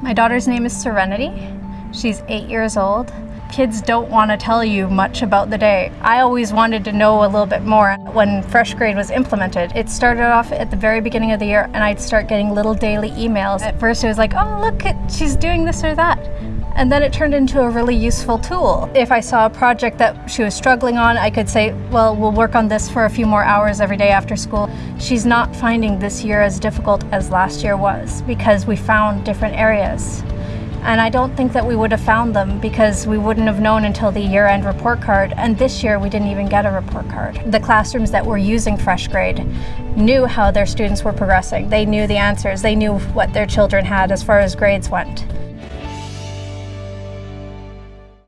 My daughter's name is Serenity. She's eight years old. Kids don't want to tell you much about the day. I always wanted to know a little bit more. When FreshGrade was implemented, it started off at the very beginning of the year and I'd start getting little daily emails. At first it was like, oh look, she's doing this or that. And then it turned into a really useful tool. If I saw a project that she was struggling on, I could say, well, we'll work on this for a few more hours every day after school. She's not finding this year as difficult as last year was because we found different areas. And I don't think that we would have found them because we wouldn't have known until the year-end report card. And this year we didn't even get a report card. The classrooms that were using FreshGrade knew how their students were progressing. They knew the answers. They knew what their children had as far as grades went.